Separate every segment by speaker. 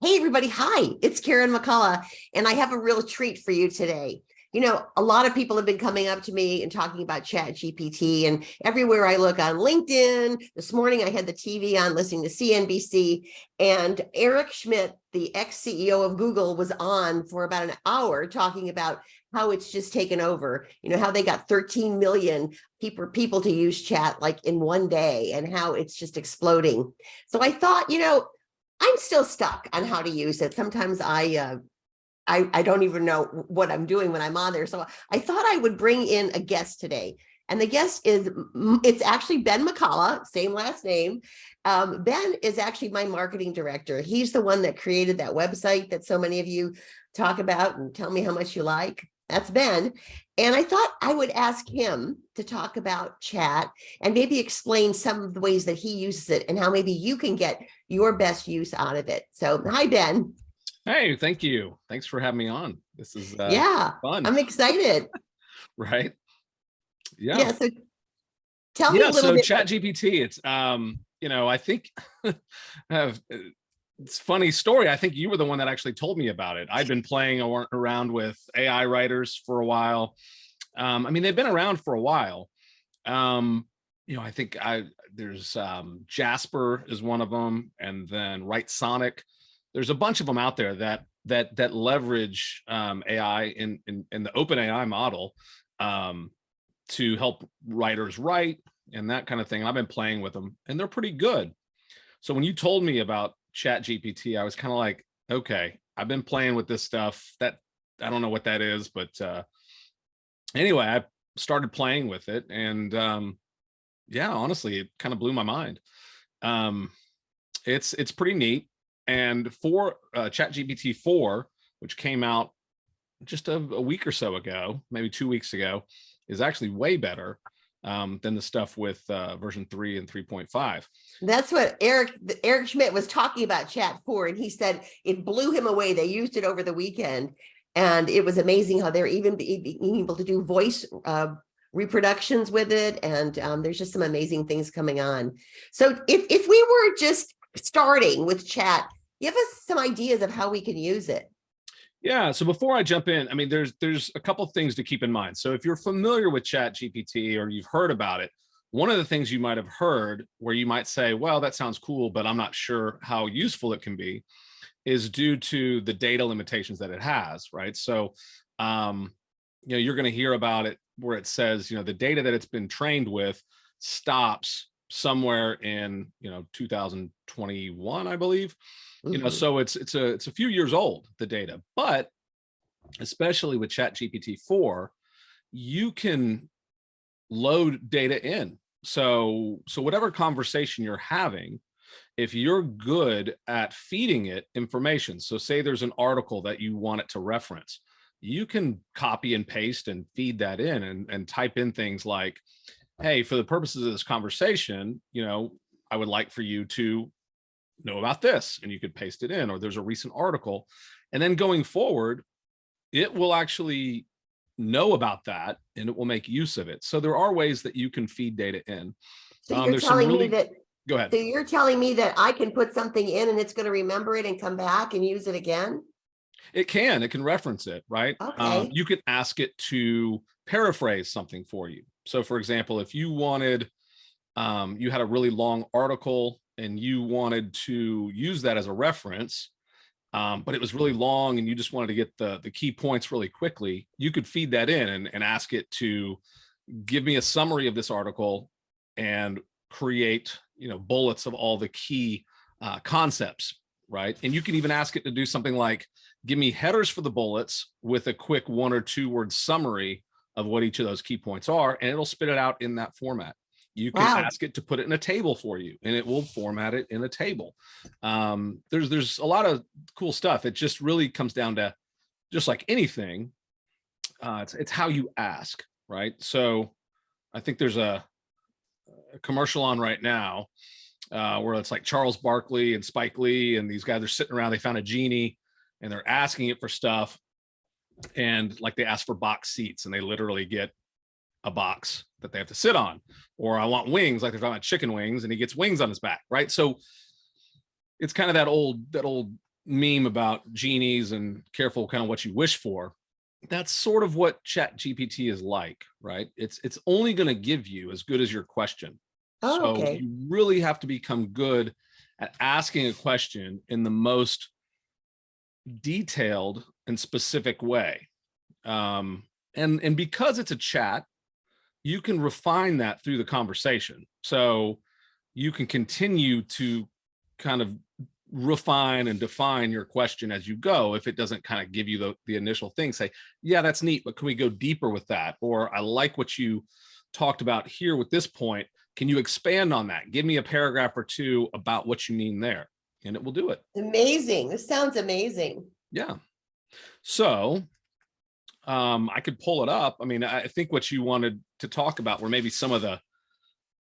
Speaker 1: Hey, everybody. Hi, it's Karen McCullough, and I have a real treat for you today. You know, a lot of people have been coming up to me and talking about Chat GPT, and everywhere I look on LinkedIn, this morning I had the TV on listening to CNBC, and Eric Schmidt, the ex-CEO of Google, was on for about an hour talking about how it's just taken over, you know, how they got 13 million people, people to use chat like in one day and how it's just exploding. So I thought, you know, I'm still stuck on how to use it. Sometimes I, uh, I, I don't even know what I'm doing when I'm on there. So I thought I would bring in a guest today. And the guest is, it's actually Ben McCullough, same last name. Um, ben is actually my marketing director. He's the one that created that website that so many of you talk about and tell me how much you like. That's Ben. And I thought I would ask him to talk about chat and maybe explain some of the ways that he uses it and how maybe you can get your best use out of it. So hi, Ben.
Speaker 2: Hey, thank you. Thanks for having me on. This is uh,
Speaker 1: yeah, fun. I'm excited.
Speaker 2: right. Yeah.
Speaker 1: Yeah. So tell me a little
Speaker 2: so
Speaker 1: bit.
Speaker 2: Chat GPT, it's, um, you know, I think have it's funny story. I think you were the one that actually told me about it. I've been playing around with AI writers for a while. Um, I mean, they've been around for a while. Um, you know, I think I there's um, Jasper is one of them, and then Writesonic. There's a bunch of them out there that that that leverage um, AI in, in in the open AI model um, to help writers write and that kind of thing. I've been playing with them, and they're pretty good. So when you told me about chat GPT, I was kind of like, okay, I've been playing with this stuff that I don't know what that is, but uh, anyway, I started playing with it and um, yeah, honestly, it kind of blew my mind. Um, it's, it's pretty neat. And for uh, chat GPT 4, which came out just a, a week or so ago, maybe two weeks ago, is actually way better um, than the stuff with uh, version 3 and 3.5.
Speaker 1: That's what Eric Eric Schmidt was talking about chat 4 and he said it blew him away. They used it over the weekend and it was amazing how they're even being able to do voice uh, reproductions with it and um, there's just some amazing things coming on. So if, if we were just starting with chat, give us some ideas of how we can use it.
Speaker 2: Yeah, so before I jump in, I mean, there's there's a couple things to keep in mind. So if you're familiar with Chat GPT or you've heard about it, one of the things you might have heard where you might say, well, that sounds cool, but I'm not sure how useful it can be, is due to the data limitations that it has, right? So, um, you know, you're going to hear about it where it says, you know, the data that it's been trained with stops somewhere in, you know, 2021, I believe you know, mm-hmm. so it's it's a it's a few years old the data, but especially with Chat GPT 4, you can load data in. So so whatever conversation you're having, if you're good at feeding it information, so say there's an article that you want it to reference, you can copy and paste and feed that in and, and type in things like, hey, for the purposes of this conversation, you know, I would like for you to know about this and you could paste it in or there's a recent article. And then going forward it will actually know about that and it will make use of it. So there are ways that you can feed data in.
Speaker 1: So um, you're telling really, me that
Speaker 2: go ahead.
Speaker 1: so you're telling me that i can put something in and it's going to remember it and come back and use it again?
Speaker 2: It can it can reference it right?
Speaker 1: Okay.
Speaker 2: Um, you can ask it to paraphrase something for you so for example if you wanted um, you had a really long article and you wanted to use that as a reference, um, but it was really long and you just wanted to get the, the key points really quickly, you could feed that in and, and ask it to give me a summary of this article and create you know bullets of all the key uh, concepts right? And you can even ask it to do something like give me headers for the bullets with a quick one or two word summary of what each of those key points are and it'll spit it out in that format you can wow. ask it to put it in a table for you and it will format it in a table. Um, there's, there's a lot of cool stuff. It just really comes down to just like anything. Uh, it's, it's how you ask, right? So I think there's a, a commercial on right now uh, where it's like Charles Barkley and Spike Lee and these guys are sitting around, they found a genie and they're asking it for stuff. And like they ask for box seats and they literally get a box that they have to sit on or I want wings like they're talking about chicken wings and he gets wings on his back right so it's kind of that old that old meme about genies and careful kind of what you wish for. That's sort of what Chat GPT is like, right? It's it's only going to give you as good as your question.
Speaker 1: Oh,
Speaker 2: so
Speaker 1: okay.
Speaker 2: you really have to become good at asking a question in the most detailed and specific way. Um, and, and because it's a chat, you can refine that through the conversation. So you can continue to kind of refine and define your question as you go if it doesn't kind of give you the, the initial thing say yeah that's neat but can we go deeper with that or i like what you talked about here with this point can you expand on that give me a paragraph or two about what you mean there and it will do it
Speaker 1: Amazing. This sounds amazing.
Speaker 2: yeah so um i could pull it up i mean i think what you wanted to talk about were maybe some of the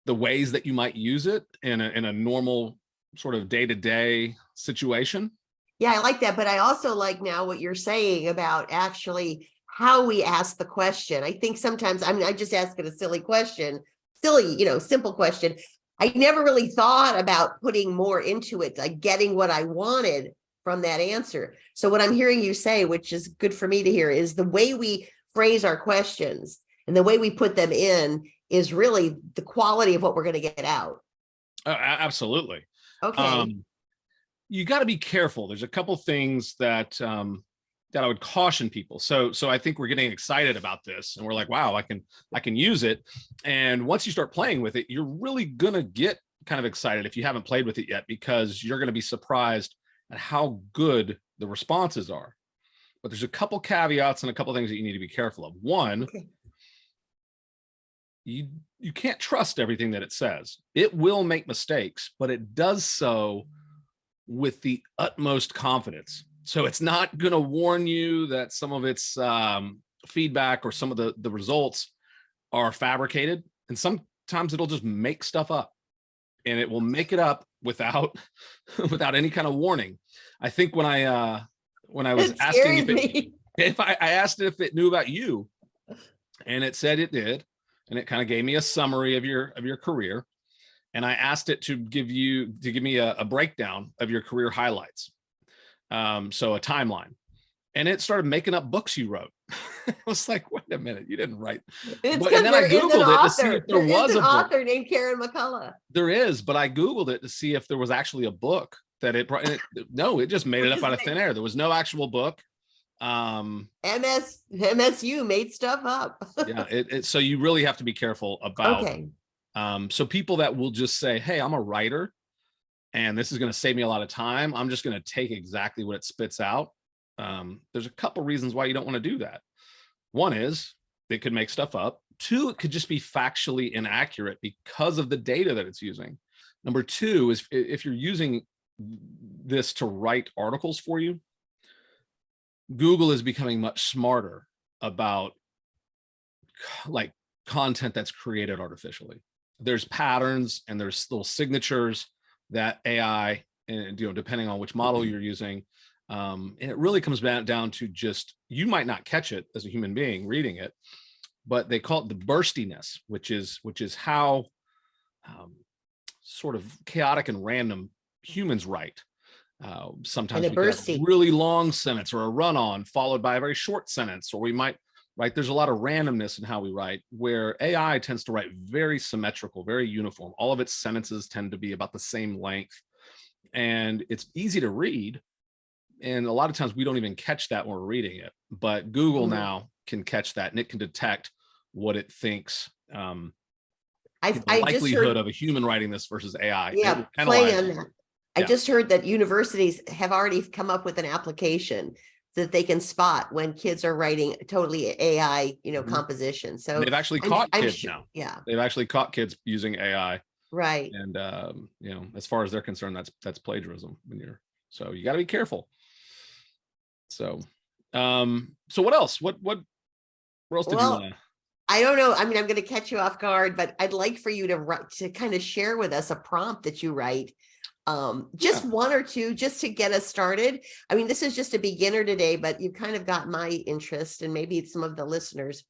Speaker 2: the ways that you might use it in a in a normal sort of day-to-day situation
Speaker 1: Yeah, I like that, but I also like now what you're saying about actually how we ask the question. I think sometimes, I mean, I just ask it a silly question, silly, you know, simple question. I never really thought about putting more into it, like getting what I wanted from that answer. So what I'm hearing you say, which is good for me to hear, is the way we phrase our questions and the way we put them in is really the quality of what we're going to get out.
Speaker 2: Uh, absolutely
Speaker 1: Okay.
Speaker 2: um you got to be careful there's a couple things that um that i would caution people so so i think we're getting excited about this and we're like wow i can i can use it and once you start playing with it you're really gonna get kind of excited if you haven't played with it yet because you're going to be surprised at how good the responses are but there's a couple caveats and a couple things that you need to be careful of one
Speaker 1: Okay.
Speaker 2: you you can't trust everything that it says. It will make mistakes, but it does so with the utmost confidence. So it's not going to warn you that some of its um, feedback or some of the the results are fabricated, and sometimes it'll just make stuff up, and it will make it up without without any kind of warning. I think when I uh, when I was asking if it, if I, I asked it if it knew about you and it said it did and it kind of gave me a summary of your of your career and i asked it to give you to give me a, a breakdown of your career highlights um so a timeline and it started making up books you wrote i was like wait a minute you didn't write
Speaker 1: It's
Speaker 2: But- and then I
Speaker 1: there is an
Speaker 2: Googled it to see
Speaker 1: author.
Speaker 2: if there
Speaker 1: There is
Speaker 2: was
Speaker 1: an
Speaker 2: a book.
Speaker 1: author named Karen McCullough.
Speaker 2: there is but i googled it to see if there was actually a book that it, brought- it no it just made it up out of thin air there was no actual book um
Speaker 1: MS MSU made stuff up.
Speaker 2: yeah it, it so you really have to be careful about
Speaker 1: Okay.
Speaker 2: Um, so people that will just say, hey, I'm a writer and this is going to save me a lot of time. I'm just going to take exactly what it spits out. Um, there's a couple reasons why you don't want to do that. One is it could make stuff up. Two, it could just be factually inaccurate because of the data that it's using. Number two is if you're using this to write articles for you, Google is becoming much smarter about like content that's created artificially. There's patterns and there's little signatures that AI and you know depending on which model you're using um and it really comes back down to just you might not catch it as a human being reading it but they call it the burstiness which is which is how um, sort of chaotic and random humans write uh, sometimes we
Speaker 1: bursty.
Speaker 2: really long sentence or a run-on followed by a very short sentence or we might right there's a lot of randomness in how we write where ai tends to write very symmetrical very uniform all of its sentences tend to be about the same length and it's easy to read and a lot of times we don't even catch that when we're reading it but google
Speaker 1: Mhm.
Speaker 2: now can catch that and it can detect what it thinks um
Speaker 1: I
Speaker 2: the
Speaker 1: I just
Speaker 2: likelihood
Speaker 1: heard,
Speaker 2: of a human writing this versus ai
Speaker 1: yeah, playing on that. I
Speaker 2: Yeah.
Speaker 1: just heard that universities have already come up with an application that they can spot when kids are writing totally AI, you know,
Speaker 2: Mhm.
Speaker 1: composition. So
Speaker 2: they've actually
Speaker 1: I'm-
Speaker 2: caught
Speaker 1: I'm
Speaker 2: kids
Speaker 1: su-
Speaker 2: now
Speaker 1: Yeah,
Speaker 2: they've actually caught kids using ai
Speaker 1: right.
Speaker 2: and um you know as far as they're concerned that's that's plagiarism when you're so you got to be careful so um so what else what what what else did
Speaker 1: Well,
Speaker 2: you want
Speaker 1: I don't know. I mean, I'm going to catch you off guard, but I'd like for you to write to kind of share with us a prompt that you write. Um, just one or two, just to get us started. I mean, this is just a beginner today, but you've kind of got my interest and maybe some of the listeners.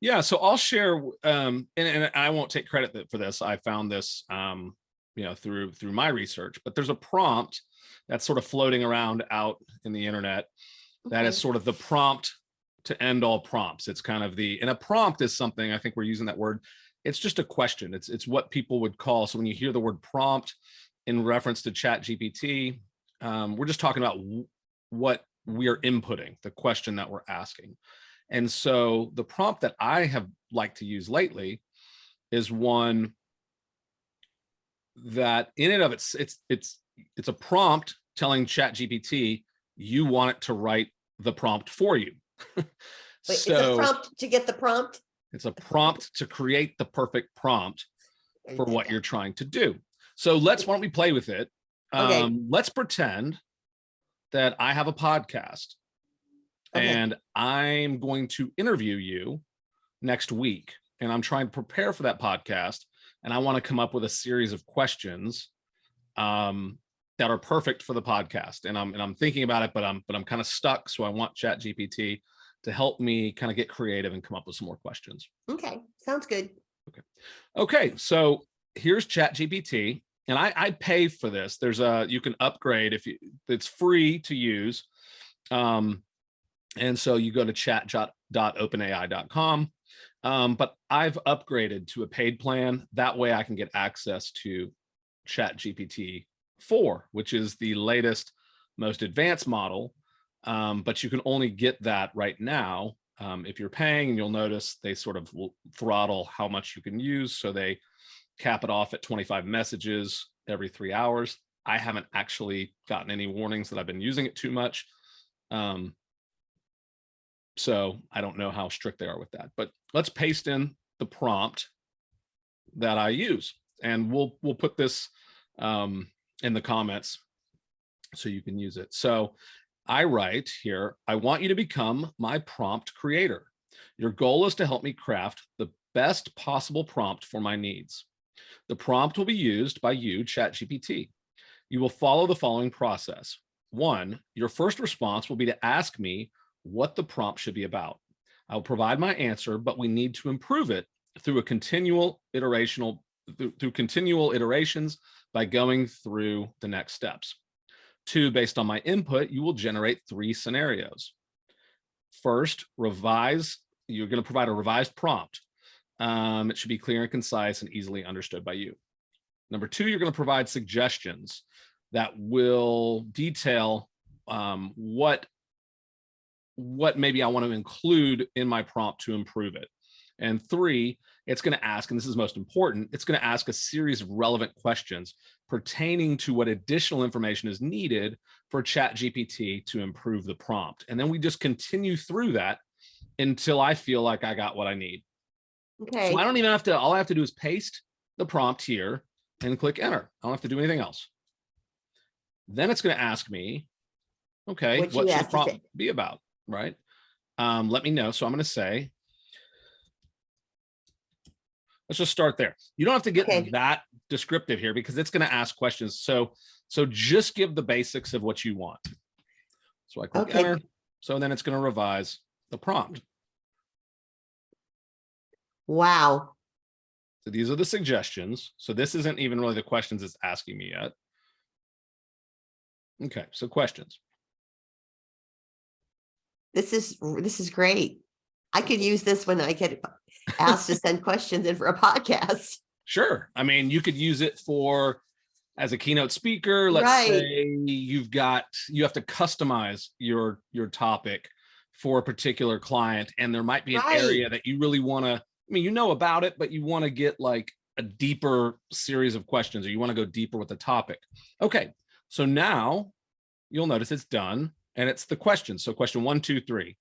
Speaker 2: yeah so i'll share um and, and i won't take credit for this i found this um you know, through through my research, but there's a prompt that's sort of floating around out in the internet that is
Speaker 1: Okay.
Speaker 2: sort of the prompt to end all prompts. It's kind of the, and a prompt is something, I think we're using that word. It's just a question. It's, it's what people would call. So when you hear the word prompt in reference to chat GPT, um, we're just talking about what we are inputting, the question that we're asking. And so the prompt that I have liked to use lately is one that in and of it's, it's, it's, it's a prompt telling chat GPT, you want it to write the prompt for you.
Speaker 1: Wait, it's a prompt to get the prompt.
Speaker 2: it's a prompt to create the perfect prompt for what you're trying to do. So let's, why don't we play with it?
Speaker 1: Okay.
Speaker 2: Um, let's pretend that I have a podcast
Speaker 1: Okay.
Speaker 2: and I'm going to interview you next week. And I'm trying to prepare for that podcast. And I want to come up with a series of questions um, that are perfect for the podcast. And I'm and I'm thinking about it, but I'm but I'm kind of stuck. So I want Chat GPT to help me kind of get creative and come up with some more questions.
Speaker 1: Okay, sounds good.
Speaker 2: Okay, okay. so here's Chat GPT, and I, I pay for this. There's a you can upgrade if you it's free to use. Um, and so you go to chat.openai.com. Um, but I've upgraded to a paid plan. That way I can get access to Chat GPT 4, which is the latest, most advanced model. Um, but you can only get that right now um, if you're paying and you'll notice they sort of throttle how much you can use. So they cap it off at 25 messages every three hours. I haven't actually gotten any warnings that I've been using it too much. Um, so I don't know how strict they are with that, but let's paste in the prompt that I use and we'll, we'll put this um, in the comments so you can use it. So I write here, I want you to become my prompt creator. Your goal is to help me craft the best possible prompt for my needs. The prompt will be used by you, ChatGPT. You will follow the following process. One, your first response will be to ask me what the prompt should be about. I'll provide my answer, but we need to improve it through a continual iterational, through, through continual iterations by going through the next steps. Two, based on my input, you will generate three scenarios. First, revise, you're going to provide a revised prompt. Um, it should be clear and concise and easily understood by you. Number two, you're going to provide suggestions that will detail um, what, what maybe I want to include in my prompt to improve it. And three, it's going to ask, and this is most important, it's going to ask a series of relevant questions pertaining to what additional information is needed for ChatGPT to improve the prompt. And then we just continue through that until I feel like I got what I need.
Speaker 1: Okay,
Speaker 2: So I don't even have to, all I have to do is paste the prompt here and click enter. I don't have to do anything else. Then it's going to ask me, okay,
Speaker 1: What
Speaker 2: should the
Speaker 1: asked it to-
Speaker 2: prompt be about, right? Um, let me know. So I'm going to say, let's just start there. You don't have to get
Speaker 1: Okay.
Speaker 2: that descriptive here because it's going to ask questions. So, so just give the basics of what you want. So I click
Speaker 1: Okay.
Speaker 2: enter. So then it's going to revise the prompt.
Speaker 1: wow.
Speaker 2: So these are the suggestions. So this isn't even really the questions it's asking me yet. Okay, so questions.
Speaker 1: This is, this is great. I could use this when I get asked to send questions in for a podcast.
Speaker 2: Sure. I mean, you could use it for as a keynote speaker. Let's
Speaker 1: Right.
Speaker 2: say you've got you have to customize your your topic for a particular client, and there might be an
Speaker 1: Right.
Speaker 2: area that you really want to. I mean, you know about it, but you want to get like a deeper series of questions, or you want to go deeper with the topic. Okay, so now you'll notice it's done, and it's the questions. So question one, two, three.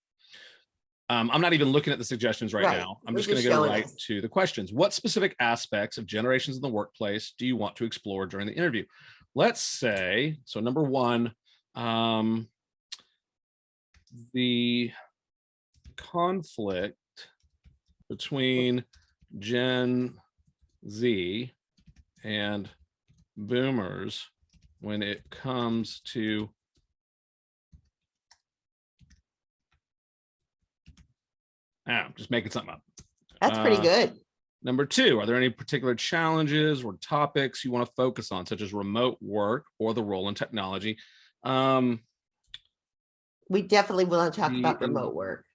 Speaker 2: Um, I'm not even looking at the suggestions right,
Speaker 1: Right.
Speaker 2: now. I'm
Speaker 1: We're
Speaker 2: just going to go right
Speaker 1: us.
Speaker 2: to the questions. What specific aspects of generations in the workplace do you want to explore during the interview? Let's say, so number one, um, the conflict between Gen Z and boomers when it comes to Ah, I'm just making something up.
Speaker 1: That's pretty
Speaker 2: Uh,
Speaker 1: good.
Speaker 2: Number two, are there any particular challenges or topics you want to focus on, such as remote work or the role in technology? Um,
Speaker 1: We definitely want to talk about remote work.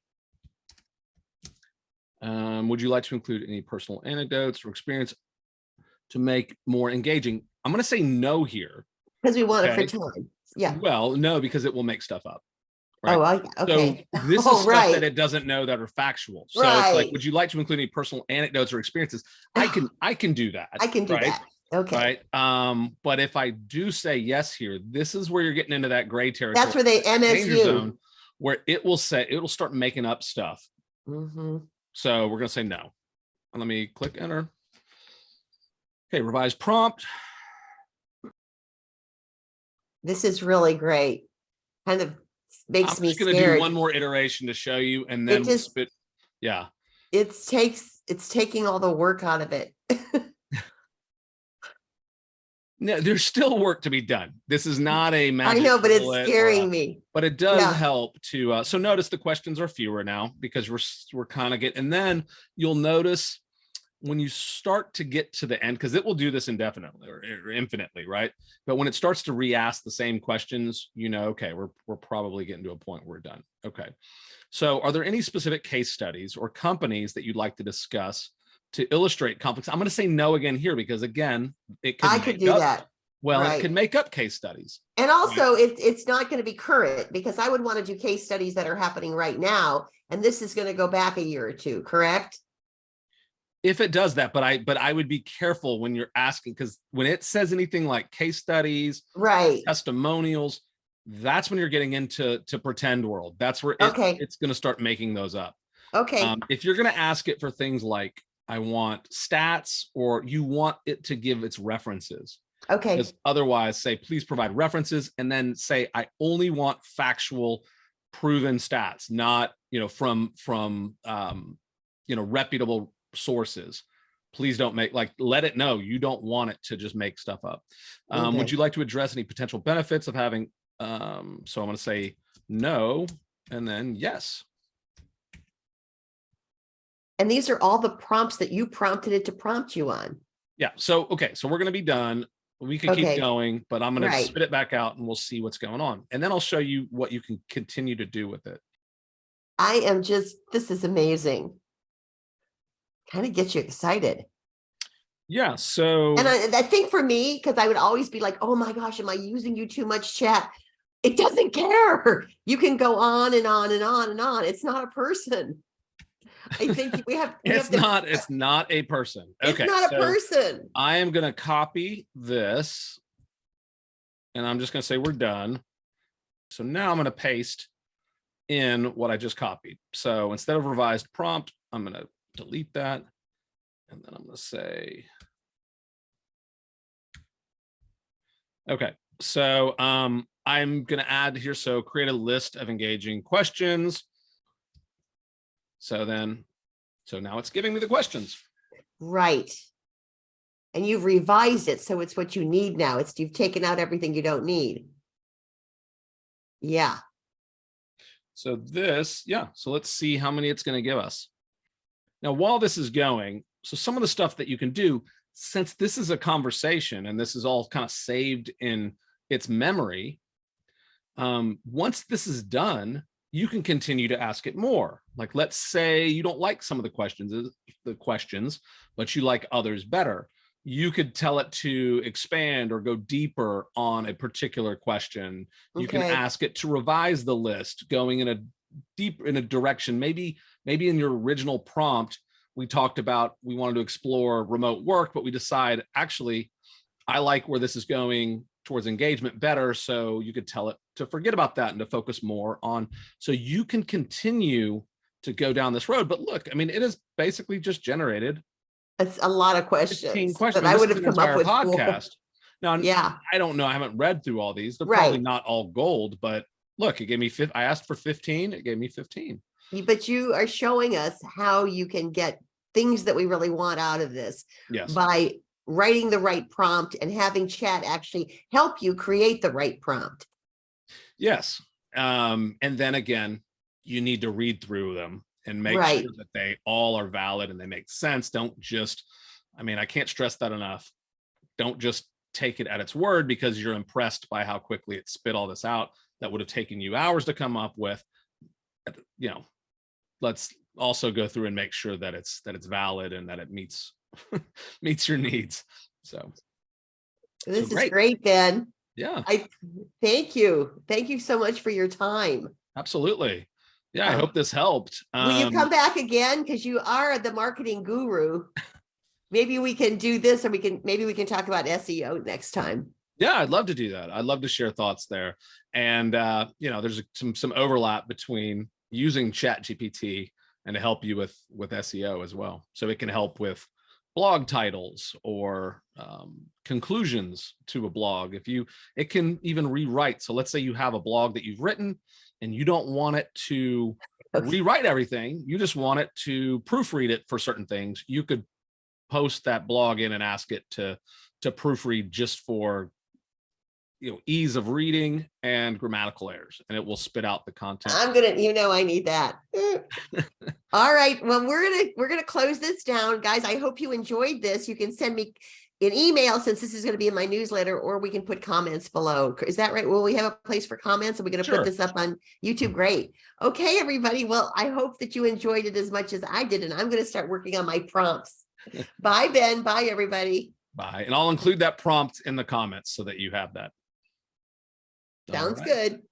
Speaker 2: um, would you like to include any personal anecdotes or experience to make more engaging? I'm going to say no here.
Speaker 1: Because we want it
Speaker 2: Okay.
Speaker 1: for time. Yeah.
Speaker 2: Well, no, because it will make stuff up. Right.
Speaker 1: Oh, I- okay.
Speaker 2: So this is
Speaker 1: Oh,
Speaker 2: stuff
Speaker 1: right.
Speaker 2: that it doesn't know that are factual. So it's like, would you like to include any personal anecdotes or experiences? I can, I can do that.
Speaker 1: I can do
Speaker 2: right?
Speaker 1: that. Okay.
Speaker 2: Right. Um, but if I do say yes here, this is where you're getting into that gray territory.
Speaker 1: That's where they MSU.
Speaker 2: zone, where it will say it'll start making up stuff.
Speaker 1: Mm -hmm.
Speaker 2: So we're gonna say no. And let me click enter. Okay, revise prompt.
Speaker 1: This is really great. Kind of
Speaker 2: I'm
Speaker 1: me
Speaker 2: just gonna do one more iteration to show you and then we'll
Speaker 1: just-
Speaker 2: spit. Yeah.
Speaker 1: It takes, it's taking all the work out of it.
Speaker 2: No, there's still work to be done. This is not a
Speaker 1: I
Speaker 2: magic i
Speaker 1: know, but it's
Speaker 2: bullet or
Speaker 1: scaring me.
Speaker 2: but it does
Speaker 1: Yeah.
Speaker 2: help to uh so notice the questions are fewer now because we're we're kind of getting and then you'll notice when you start to get to the end because it will do this indefinitely or, or infinitely right but when it starts to re-ask the same questions you know okay we're we're probably getting to a point where we're done okay so are there any specific case studies or companies that you'd like to discuss to illustrate complex i'm going to say no again here because again it could
Speaker 1: I could do
Speaker 2: up-
Speaker 1: that.
Speaker 2: well it
Speaker 1: right.
Speaker 2: could make up case studies
Speaker 1: And also it, it's not going to be current because I would want to do case studies that are happening right now. And this is going to go back a year or two, correct?
Speaker 2: If it does that but i but i would be careful when you're asking because when it says anything like case studies
Speaker 1: Right.
Speaker 2: testimonials that's when you're getting into to pretend world that's where it,
Speaker 1: Okay.
Speaker 2: it's going to start making those up
Speaker 1: Okay.
Speaker 2: um, if you're going to ask it for things like i want stats or you want it to give its references
Speaker 1: Okay.
Speaker 2: because otherwise say please provide references and then say i only want factual proven stats not you know from from um you know reputable sources please don't make like let it know you don't want it to just make stuff up um would you like to address any potential benefits of having um so i'm going to say no and then yes
Speaker 1: And these are all the prompts that you prompted it to prompt you on.
Speaker 2: yeah so okay so we're going to be done we can
Speaker 1: Okay.
Speaker 2: keep going but i'm going
Speaker 1: Right.
Speaker 2: to spit it back out and we'll see what's going on and then i'll show you what you can continue to do with it
Speaker 1: I am just, this is amazing. Kind of gets you excited.
Speaker 2: yeah so
Speaker 1: And I, I think for me, because I would always be like, oh my gosh, am I using you too much chat? It doesn't care. You can go on and on and on and on. It's not a person. I think we have. we
Speaker 2: it's
Speaker 1: have to-
Speaker 2: not it's not a person
Speaker 1: It's
Speaker 2: okay
Speaker 1: not a
Speaker 2: so
Speaker 1: person.
Speaker 2: i am going to copy this and i'm just going to say we're done so now i'm going to paste in what i just copied so instead of revised prompt i'm going to delete that and then i'm going to say okay so um i'm going to add here so create a list of engaging questions so then so now it's giving me the questions
Speaker 1: Right. And you've revised it, so it's what you need now. It's, you've taken out everything you don't need. Yeah,
Speaker 2: So this, yeah, so let's see how many it's going to give us. Now, while this is going, so some of the stuff that you can do, since this is a conversation and this is all kind of saved in its memory, um, once this is done, you can continue to ask it more. Like, let's say you don't like some of the questions, uh, the questions, but you like others better. You could tell it to expand or go deeper on a particular question you can ask it to revise the list going in a deep in a direction maybe maybe in your original prompt we talked about we wanted to explore remote work but we decide actually i like where this is going towards engagement better so you could tell it to forget about that and to focus more on so you can continue to go down this road but look i mean it is basically just generated
Speaker 1: it's a lot of
Speaker 2: 15
Speaker 1: questions,
Speaker 2: questions
Speaker 1: but I would have come up with.
Speaker 2: podcast now
Speaker 1: Yeah,
Speaker 2: I don't know. I haven't read through all these. They're probably not all gold, but look, it gave me I asked for 15. It gave me 15.
Speaker 1: but you are showing us how you can get things that we really want out of this
Speaker 2: Yes.
Speaker 1: by writing the right prompt and having chat actually help you create the right prompt.
Speaker 2: Yes. Um, and then again, you need to read through them and make
Speaker 1: Right.
Speaker 2: sure that they all are valid and they make sense. Don't just, I mean, I can't stress that enough. Don't just take it at its word because you're impressed by how quickly it spit all this out that would have taken you hours to come up with. You know, let's also go through and make sure that it's that it's valid and that it meets meets your needs. So
Speaker 1: This is
Speaker 2: great.
Speaker 1: great, Ben.
Speaker 2: yeah,
Speaker 1: I thank you. Thank you so much for your time.
Speaker 2: absolutely. Yeah, I
Speaker 1: Um,
Speaker 2: hope this helped.
Speaker 1: Will you
Speaker 2: Um,
Speaker 1: come back again? Because you are the marketing guru. Maybe we can do this or we can, maybe we can talk about SEO next time.
Speaker 2: Yeah, I'd love to do that. I'd love to share thoughts there. And uh, you know, there's some some overlap between using Chat GPT and to help you with with SEO as well. So it can help with blog titles or um, conclusions to a blog. If you, it can even rewrite. So let's say you have a blog that you've written and you don't want it to rewrite everything. You just want it to proofread it for certain things. You could post that blog in and ask it to to proofread just for you know ease of reading and grammatical errors and it will spit out the content
Speaker 1: I'm gonna, you know, I need that. All right, well, we're gonna, we're gonna close this down. Guys, I hope you enjoyed this. You can send me an email since this is gonna be in my newsletter, or we can put comments below. Is that right? Will we have a place for comments? Are we gonna
Speaker 2: Sure.
Speaker 1: put this up on YouTube? Mm-hmm. Great. Okay, everybody. Well, I hope that you enjoyed it as much as I did, and I'm gonna start working on my prompts. Bye, Ben. Bye, everybody.
Speaker 2: Bye. and i'll include that prompt in the comments so that you have that
Speaker 1: Sounds
Speaker 2: right.
Speaker 1: good.